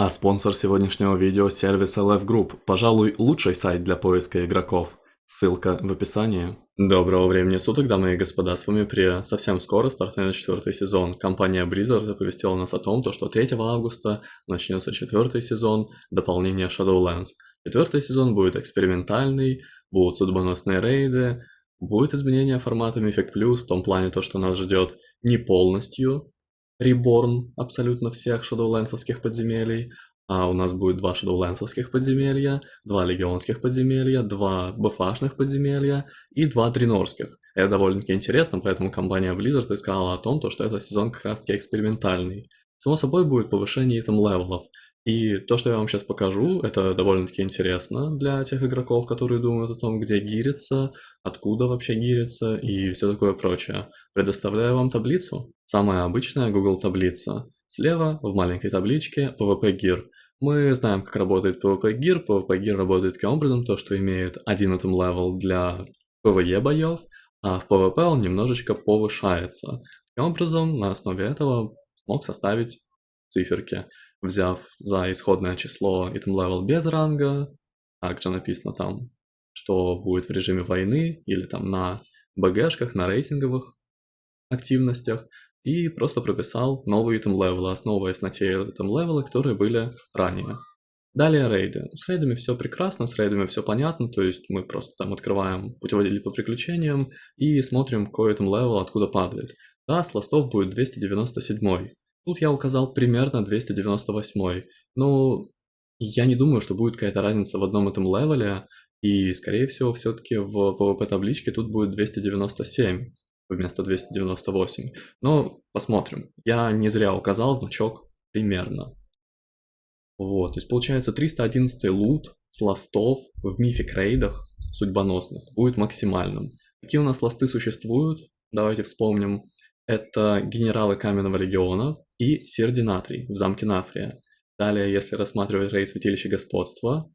А спонсор сегодняшнего видео – сервис LF Group, пожалуй, лучший сайт для поиска игроков. Ссылка в описании. Доброго времени суток, дамы и господа, с вами Прия. Совсем скоро стартует четвертый сезон. Компания Blizzard оповестила нас о том, что 3 августа начнется четвертый сезон дополнения Shadowlands. Четвертый сезон будет экспериментальный, будут судьбоносные рейды, будет изменение формата Mythic Plus в том плане, то, что нас ждет не полностью reborn абсолютно всех Shadowlands овских подземелий, а у нас будет два Shadowlands овских подземелья, два легионских подземелья, два BFA шных подземелья и два дренорских. Это довольно-таки интересно, поэтому компания Blizzard сказала о том, что этот сезон как раз-таки экспериментальный. Само собой будет повышение item level ов, и то, что я вам сейчас покажу, это довольно-таки интересно для тех игроков, которые думают о том, где gear иться, откуда вообще гириться и все такое прочее. Предоставляю вам таблицу. Самая обычная Google таблица. Слева в маленькой табличке PvP Gear. Мы знаем, как работает PvP Gear. PvP Gear работает таким образом, то, что имеет один item level для PvE боев, а в PvP он немножечко повышается. Таким образом, на основе этого смог составить циферки взяв за исходное число item level без ранга, также написано там, что будет в режиме войны или там на БГшках, на рейсинговых активностях, и просто прописал новые item level, основываясь на те item level, которые были ранее. Далее рейды. С рейдами все прекрасно, с рейдами все понятно, то есть мы просто там открываем путеводитель по приключениям и смотрим, какой item level откуда падает. Да, с ластов будет 297. Тут я указал примерно 298. Ну, я не думаю, что будет какая-то разница в одном этом левеле, и, скорее всего, все-таки в PvP табличке тут будет 297 вместо 298. Но посмотрим. Я не зря указал значок примерно. Вот, то есть получается 311 лут с ластов в мифик рейдах судьбоносных будет максимальным. Какие у нас ласты существуют? Давайте вспомним. Это генералы Каменного Легиона и Сердинатрий в замке Нафрия. Далее, если рассматривать рейд Святилища Господства,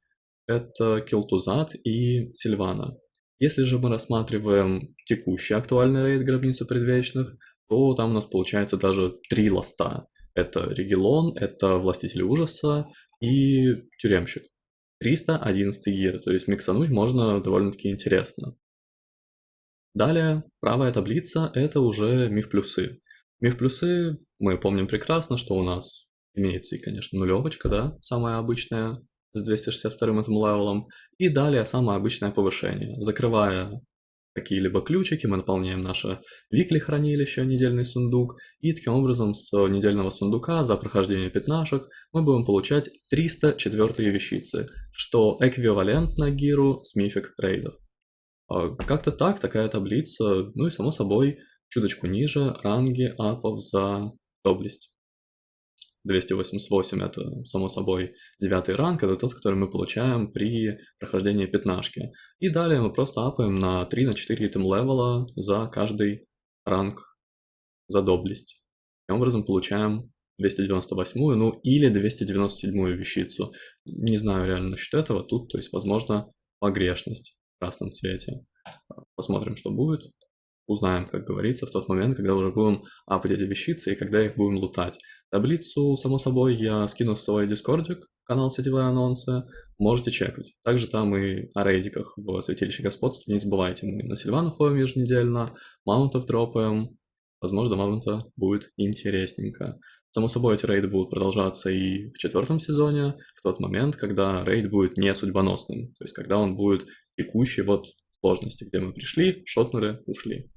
это Келтузат и Сильвана. Если же мы рассматриваем текущий актуальный рейд Гробницу Предвечных, то там у нас получается даже три ласта. Это Регелон, это Властитель Ужаса и Тюремщик. 311 гир, то есть миксануть можно довольно-таки интересно. Далее, правая таблица – это уже миф-плюсы. Миф-плюсы мы помним прекрасно, что у нас имеется и, конечно, нулевочка, да, самая обычная, с 262 этим левелом, и далее самое обычное повышение. Закрывая какие-либо ключики, мы наполняем наше викли хранилище, недельный сундук, и таким образом с недельного сундука за прохождение пятнашек мы будем получать 304 вещицы, что эквивалентно гиру с мифик рейдов. А, как-то так, такая таблица, ну и само собой, чуточку ниже ранги апов за доблесть. 288 это, само собой, девятый ранг, это тот, который мы получаем при прохождении пятнашки. И далее мы просто апаем на 3 на 4 итем левела за каждый ранг за доблесть. Таким образом получаем 298, ну или 297 вещицу. Не знаю реально насчет этого, тут, то есть, возможно, погрешность красном цвете. Посмотрим, что будет. Узнаем, как говорится, в тот момент, когда уже будем эти вещицы и когда их будем лутать. Таблицу, само собой, я скину в свой дискордик, канал Сетевые Анонсы, можете чекать. Также там и о рейдиках в Святилище Господства, не забывайте, мы на Сильвану ходим еженедельно, маунтов дропаем, возможно, маунта будет интересненько. Само собой, эти рейды будут продолжаться и в четвертом сезоне, в тот момент, когда рейд будет не судьбоносным, то есть когда он будет текущей вот сложности, где мы пришли, шотнули, ушли.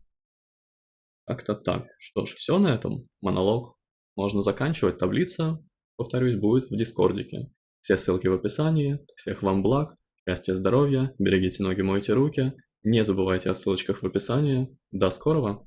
Как-то так. Что ж, все на этом. Монолог можно заканчивать. Таблица, повторюсь, будет в Дискордике. Все ссылки в описании. Всех вам благ, счастья, здоровья, берегите ноги, мойте руки. Не забывайте о ссылочках в описании. До скорого!